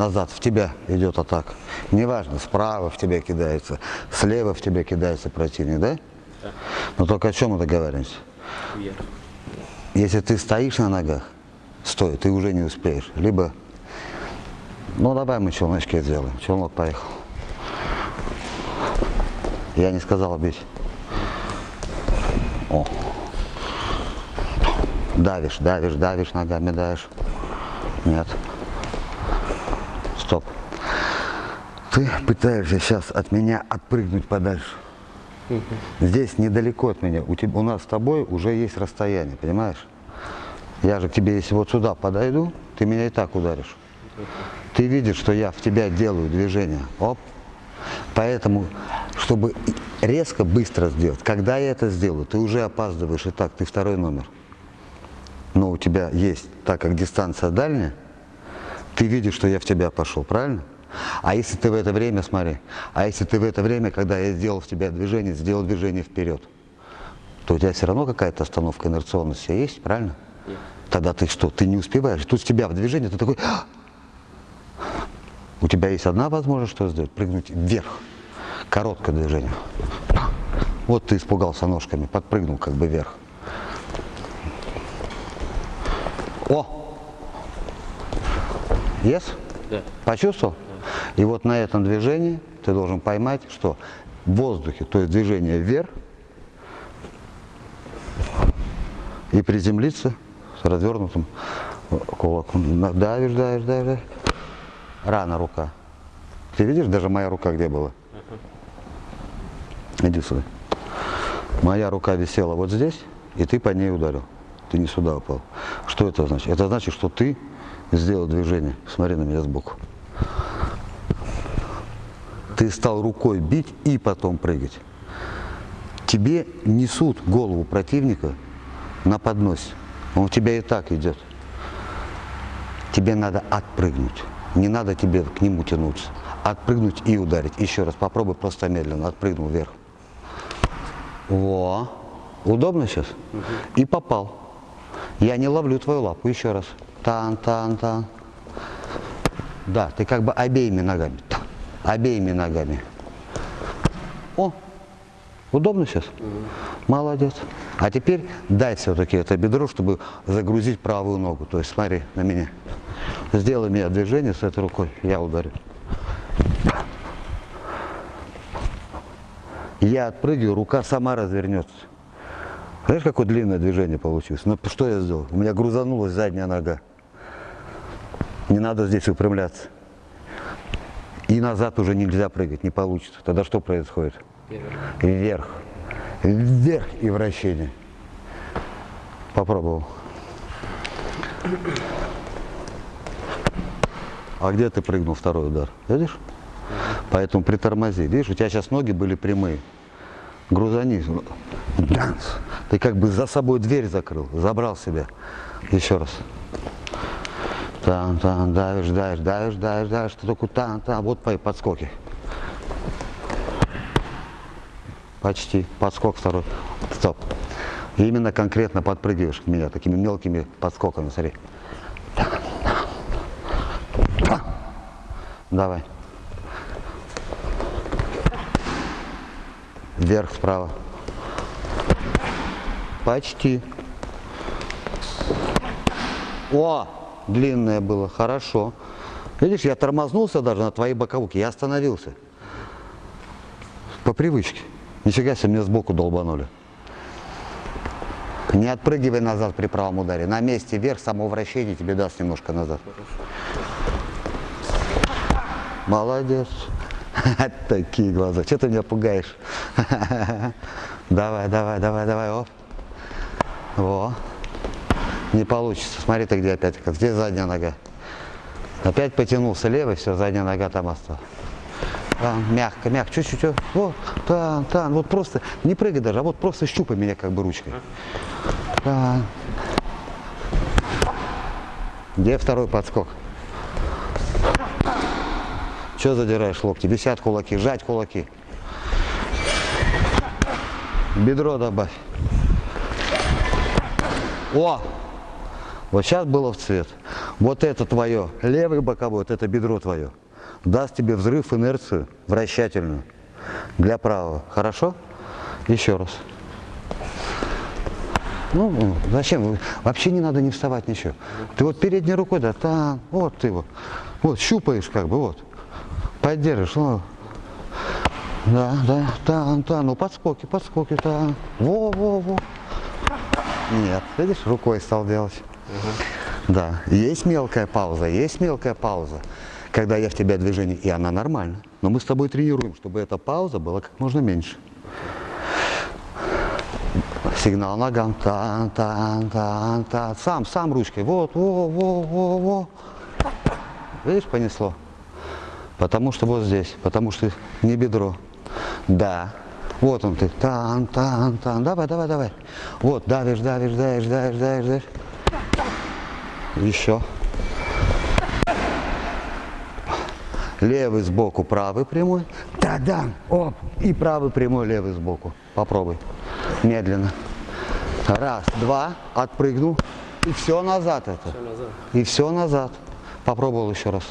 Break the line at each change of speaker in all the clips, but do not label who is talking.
назад, в тебя идет атака. Неважно, справа в тебя кидается, слева в тебя кидается противник, да?
Да.
Но только о чем мы договариваемся?
Вверх.
Если ты стоишь на ногах, стой, ты уже не успеешь. Либо, ну давай мы челночки сделаем. Челнок поехал. Я не сказал бить. О. Давишь, давишь, давишь, ногами давишь. Нет. Стоп. Ты пытаешься сейчас от меня отпрыгнуть подальше. Здесь недалеко от меня. У, тебя, у нас с тобой уже есть расстояние, понимаешь? Я же к тебе, если вот сюда подойду, ты меня и так ударишь. Ты видишь, что я в тебя делаю движение. Оп. Поэтому, чтобы резко, быстро сделать, когда я это сделаю, ты уже опаздываешь. И так, ты второй номер. Но у тебя есть, так как дистанция дальняя, ты видишь, что я в тебя пошел, правильно? А если ты в это время, смотри, а если ты в это время, когда я сделал в тебя движение, сделал движение вперед, то у тебя все равно какая-то остановка инерционности есть, правильно?
Есть.
Тогда ты что? Ты не успеваешь. Тут с тебя в движение, ты такой... «А!» У тебя есть одна возможность, что сделать? Прыгнуть вверх. Короткое движение. Вот ты испугался ножками, подпрыгнул как бы вверх. О! Yes?
Да.
Почувствовал? И вот на этом движении ты должен поймать, что в воздухе, то есть движение вверх, и приземлиться с развернутым кулаком. Давишь, давишь, давишь. давишь. Рано рука. Ты видишь, даже моя рука где была? Иди сюда. Моя рука висела вот здесь, и ты по ней ударил. Ты не сюда упал. Что это значит? Это значит, что ты сделал движение. Смотри на меня сбоку. Ты стал рукой бить и потом прыгать. Тебе несут голову противника на подносе. Он у тебя и так идет. Тебе надо отпрыгнуть. Не надо тебе к нему тянуться. Отпрыгнуть и ударить. Еще раз попробуй просто медленно. Отпрыгнул вверх. Во. Удобно сейчас? И попал. Я не ловлю твою лапу. Еще раз. Тан, тан, тан. Да, ты как бы обеими ногами. Обеими ногами. О, удобно сейчас? Молодец. А теперь дай все-таки это бедро, чтобы загрузить правую ногу. То есть смотри на меня. Сделай мне движение с этой рукой, я ударю. Я отпрыгиваю, рука сама развернется. Знаешь, какое длинное движение получилось? Ну что я сделал? У меня грузанулась задняя нога. Не надо здесь выпрямляться. И назад уже нельзя прыгать, не получится. Тогда что происходит?
Вверх.
Вверх. И вращение. Попробовал. А где ты прыгнул второй удар? Видишь? Поэтому притормози. Видишь, у тебя сейчас ноги были прямые. Грузани. Данс. Ты как бы за собой дверь закрыл, забрал себя. Еще раз. Там, там, давишь, давишь, давишь, давишь, давишь. Ты только там, там. Вот подскоки. Почти. Подскок второй. Стоп. Именно конкретно подпрыгиваешь к меня такими мелкими подскоками. Смотри. Давай. Вверх, справа. Почти. О, длинное было, хорошо. Видишь, я тормознулся даже на твоей боковухе, я остановился. По привычке. Нифига себе, мне сбоку долбанули. Не отпрыгивай назад при правом ударе. На месте вверх, само вращение тебе даст немножко назад. Молодец. Такие глаза. Что ты меня пугаешь? Давай, давай, давай, давай. Оп. Во. Не получится. Смотри ты где опять. Здесь задняя нога. Опять потянулся левый, все, задняя нога там осталась. Там, мягко, мягко, чуть-чуть. Вот, там, там. Вот просто, не прыгай даже, а вот просто щупай меня как бы ручкой. Там. Где второй подскок? Че задираешь локти? Висят кулаки, сжать кулаки. Бедро добавь. О! Вот сейчас было в цвет. Вот это твое, левый боковой, вот это бедро твое, даст тебе взрыв, инерцию вращательную для правого. Хорошо? Еще раз. Ну, зачем? Вообще не надо не вставать ничего. Ты вот передней рукой, да, там, вот ты вот, вот, щупаешь как бы, вот. Поддержишь, ну. Да, да, там, там, ну подскоки, подскоки, там. Во, во, во. Нет, видишь, рукой стал делать. Да, есть мелкая пауза, есть мелкая пауза, когда я в тебя движение, и она нормальна. Но мы с тобой тренируем, чтобы эта пауза была как можно меньше. Сигнал ногам, тан, тан, тан, тан. Сам, сам ручкой, вот, во, во, во, во. Видишь, понесло. Потому что вот здесь, потому что не бедро. Да. Вот он ты. Тан, тан, тан. Давай, давай, давай. Вот, давишь, давишь, давишь, давишь, давишь, давишь. Еще. Левый сбоку, правый прямой. Да-да. Оп. И правый прямой, левый сбоку. Попробуй. Медленно. Раз, два. Отпрыгнул. И все назад это.
Все назад.
И все назад. Попробовал еще раз.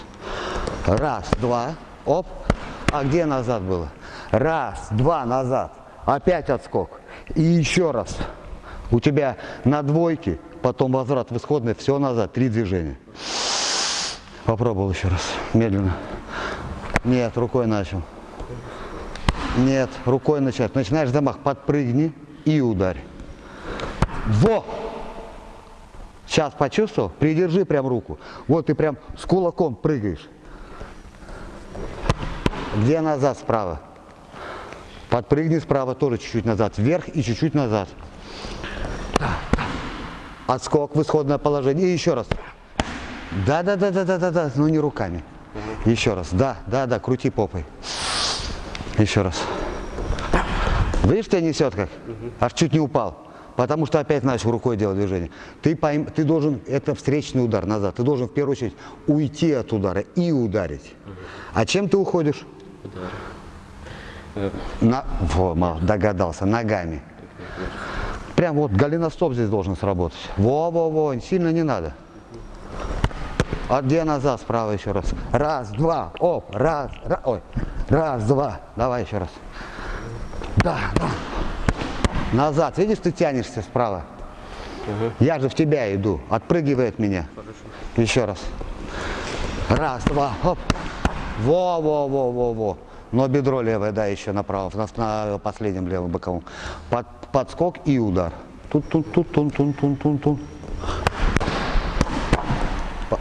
Раз, два. Оп. А где назад было? Раз, два, назад. Опять отскок. И еще раз. У тебя на двойке, потом возврат в исходное, все назад. Три движения. Попробовал еще раз. Медленно. Нет, рукой начал. Нет, рукой начать. Начинаешь замах, подпрыгни и ударь. Во! Сейчас почувствовал? Придержи прям руку. Вот ты прям с кулаком прыгаешь. Где назад справа? Подпрыгни справа тоже чуть-чуть назад. Вверх и чуть-чуть назад. Отскок в исходное положение. И еще раз. Да, да, да, да, да, да, да, но не руками. Еще раз. Да, да, да, крути попой. Еще раз. Видишь, тебя несет как? Аж чуть не упал. Потому что опять начал рукой делать движение. Ты, пойм, ты должен, это встречный удар назад. Ты должен в первую очередь уйти от удара и ударить. А чем ты уходишь? На, во, догадался, ногами. Прям вот голеностоп здесь должен сработать. Во-во-во, сильно не надо. А где назад, справа еще раз. Раз, два, оп, раз, раз, ой, раз, два. Давай еще раз. Да, да. Назад, видишь, ты тянешься справа. Я же в тебя иду, отпрыгивай от меня. Еще раз. Раз, два, оп. Во, во, во, во, во. Но бедро левое, да, еще направо, на, на последнем левом боковом. Под, подскок и удар. Тут, тут, тут, тун,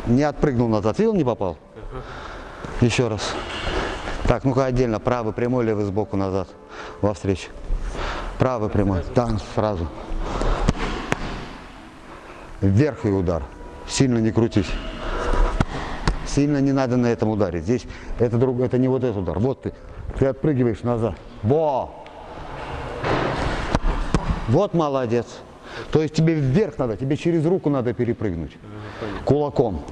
Не отпрыгнул назад, видел, не попал? Еще раз. Так, ну-ка отдельно, правый прямой, левый сбоку назад, во встречу. Правый прямой, там сразу. Вверх и удар. Сильно не крутись. Сильно не надо на этом ударить. Здесь это, друг, это не вот этот удар. Вот ты, ты отпрыгиваешь назад. Во! Вот молодец. То есть тебе вверх надо, тебе через руку надо перепрыгнуть. Кулаком.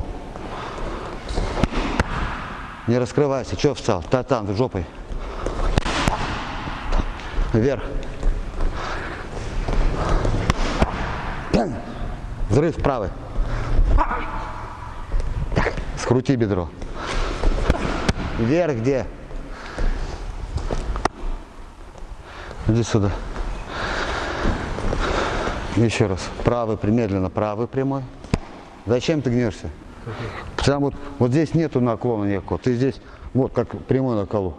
Не раскрывайся. Че встал? Татан, жопой. Вверх. Взрыв правый. Скрути бедро. Вверх где? Иди сюда. Еще раз. Правый, медленно, правый прямой. Зачем ты гнешься? Потому вот, вот здесь нету наклона никакого. Ты здесь, вот как прямой на колу.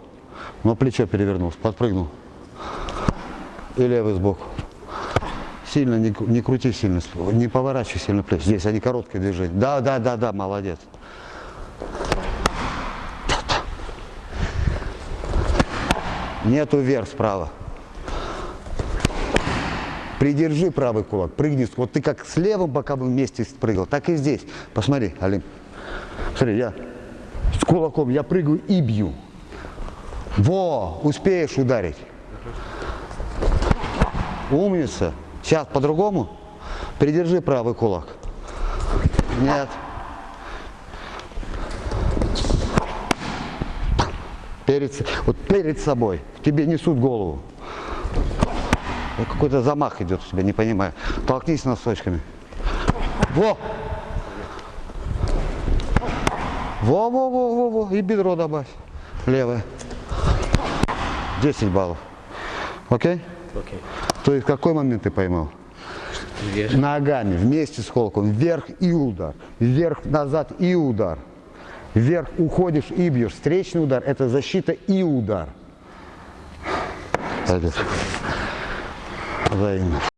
Но плечо перевернулось, подпрыгнул. И левый сбоку. Сильно не, не крути сильно, не поворачивай сильно плечи. Здесь они короткие движения. Да, да, да, да, молодец. Нету вверх справа. Придержи правый кулак, прыгни. Вот ты как с левым боковым вместе спрыгал, так и здесь. Посмотри, Алим. Смотри, я с кулаком, я прыгаю и бью. Во, успеешь ударить. Умница. Сейчас по-другому. Придержи правый кулак. Нет. Перед, вот перед собой. Тебе несут голову. Какой-то замах идет у тебя, не понимаю. Толкнись носочками. Во! Во-во-во-во-во. И бедро добавь. Левое. 10 баллов. Окей?
Окей.
То есть какой момент ты поймал?
Вверх.
Ногами вместе с холком. Вверх и удар. Вверх, назад и удар. Вверх уходишь и бьешь. Встречный удар – это защита и удар. Взаимно.